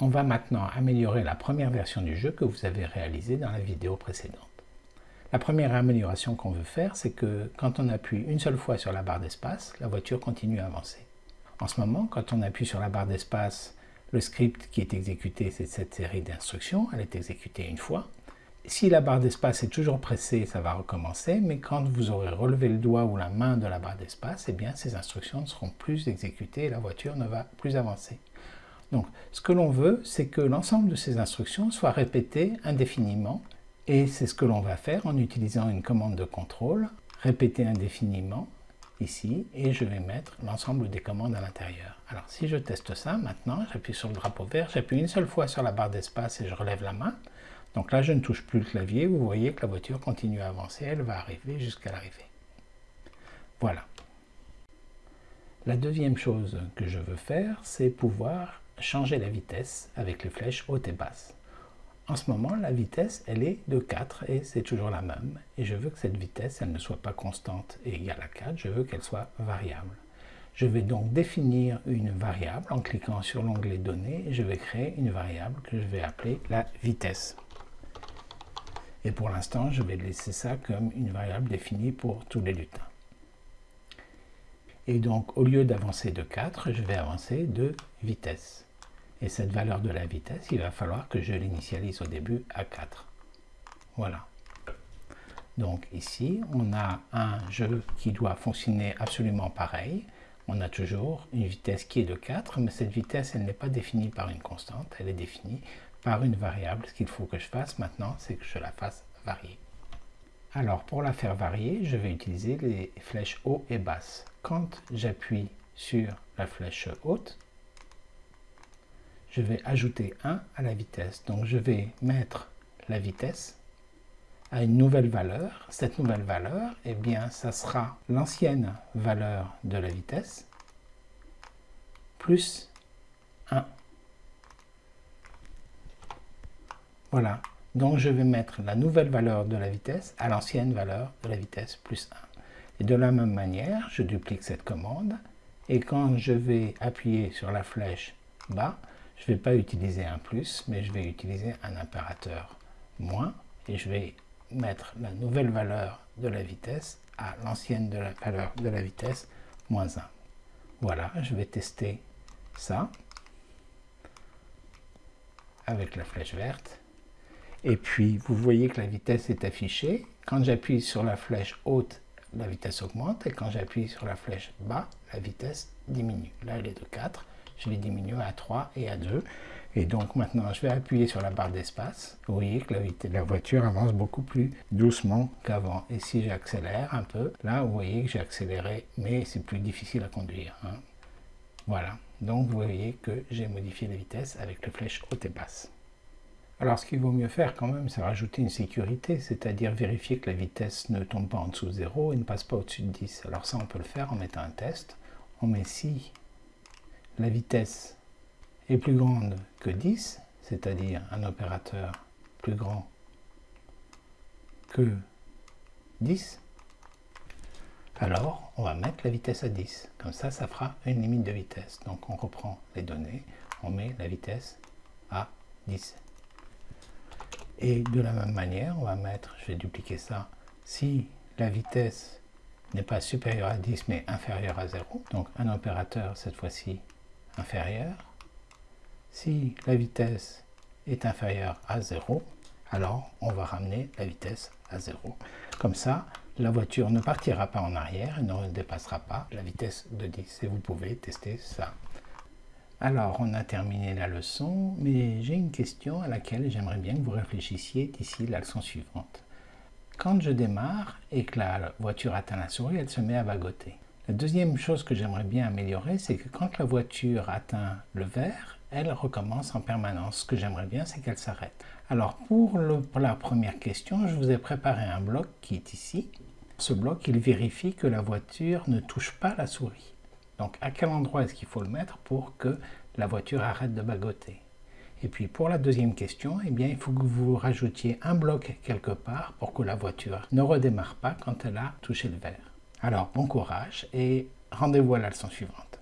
On va maintenant améliorer la première version du jeu que vous avez réalisée dans la vidéo précédente. La première amélioration qu'on veut faire, c'est que quand on appuie une seule fois sur la barre d'espace, la voiture continue à avancer. En ce moment, quand on appuie sur la barre d'espace, le script qui est exécuté, c'est cette série d'instructions, elle est exécutée une fois. Si la barre d'espace est toujours pressée, ça va recommencer, mais quand vous aurez relevé le doigt ou la main de la barre d'espace, eh bien ces instructions ne seront plus exécutées et la voiture ne va plus avancer. Donc, ce que l'on veut, c'est que l'ensemble de ces instructions soient répétées indéfiniment, et c'est ce que l'on va faire en utilisant une commande de contrôle, répéter indéfiniment, ici, et je vais mettre l'ensemble des commandes à l'intérieur. Alors, si je teste ça, maintenant, j'appuie sur le drapeau vert, j'appuie une seule fois sur la barre d'espace et je relève la main. Donc là, je ne touche plus le clavier, vous voyez que la voiture continue à avancer, elle va arriver jusqu'à l'arrivée. Voilà. La deuxième chose que je veux faire, c'est pouvoir changer la vitesse avec les flèches hautes et basses. En ce moment, la vitesse, elle est de 4 et c'est toujours la même. Et je veux que cette vitesse, elle ne soit pas constante et égale à 4, je veux qu'elle soit variable. Je vais donc définir une variable en cliquant sur l'onglet Données et je vais créer une variable que je vais appeler la vitesse. Et pour l'instant, je vais laisser ça comme une variable définie pour tous les lutins. Et donc, au lieu d'avancer de 4, je vais avancer de vitesse. Et cette valeur de la vitesse, il va falloir que je l'initialise au début à 4. Voilà. Donc ici, on a un jeu qui doit fonctionner absolument pareil. On a toujours une vitesse qui est de 4, mais cette vitesse, elle n'est pas définie par une constante, elle est définie par une variable. Ce qu'il faut que je fasse maintenant, c'est que je la fasse varier. Alors, pour la faire varier, je vais utiliser les flèches haut et basse. Quand j'appuie sur la flèche haute, je vais ajouter 1 à la vitesse. Donc je vais mettre la vitesse à une nouvelle valeur. Cette nouvelle valeur, eh bien, ça sera l'ancienne valeur de la vitesse plus 1. Voilà. Donc je vais mettre la nouvelle valeur de la vitesse à l'ancienne valeur de la vitesse plus 1. Et de la même manière, je duplique cette commande. Et quand je vais appuyer sur la flèche bas, je ne vais pas utiliser un plus, mais je vais utiliser un impérateur moins, et je vais mettre la nouvelle valeur de la vitesse à l'ancienne la valeur de la vitesse moins 1. Voilà, je vais tester ça avec la flèche verte. Et puis, vous voyez que la vitesse est affichée. Quand j'appuie sur la flèche haute, la vitesse augmente. Et quand j'appuie sur la flèche bas, la vitesse diminue. Là, elle est de 4 je vais diminuer à 3 et à 2. Et donc maintenant, je vais appuyer sur la barre d'espace. Vous voyez que la, voiture avance beaucoup plus doucement qu'avant. Et si j'accélère un peu, là, vous voyez que j'ai accéléré, mais c'est plus difficile à conduire. Hein. Voilà. Donc vous voyez que j'ai modifié la vitesse avec les flèches haute et basse. Alors ce qu'il vaut mieux faire quand même, c'est rajouter une sécurité, c'est-à-dire vérifier que la vitesse ne tombe pas en dessous de 0 et ne passe pas au-dessus de 10. Alors ça, on peut le faire en mettant un test. On met si la vitesse est plus grande que 10, c'est-à-dire un opérateur plus grand que 10, alors on va mettre la vitesse à 10. Comme ça, ça fera une limite de vitesse. Donc on reprend les données, on met la vitesse à 10. Et de la même manière, on va mettre, je vais dupliquer ça, si la vitesse n'est pas supérieure à 10 mais inférieure à 0, donc un opérateur cette fois-ci inférieure. Si la vitesse est inférieure à 0, alors on va ramener la vitesse à 0. Comme ça, la voiture ne partira pas en arrière et ne dépassera pas la vitesse de 10. Et vous pouvez tester ça. Alors, on a terminé la leçon, mais j'ai une question à laquelle j'aimerais bien que vous réfléchissiez d'ici la leçon suivante. Quand je démarre et que la voiture atteint la souris, elle se met à vagoter. La deuxième chose que j'aimerais bien améliorer, c'est que quand la voiture atteint le vert, elle recommence en permanence. Ce que j'aimerais bien, c'est qu'elle s'arrête. Alors pour, la première question, je vous ai préparé un bloc qui est ici. Ce bloc, il vérifie que la voiture ne touche pas la souris. Donc à quel endroit est-ce qu'il faut le mettre pour que la voiture arrête de bagoter? Et puis pour la deuxième question, eh bien, il faut que vous rajoutiez un bloc quelque part pour que la voiture ne redémarre pas quand elle a touché le vert. Alors, bon courage et rendez-vous à la leçon suivante.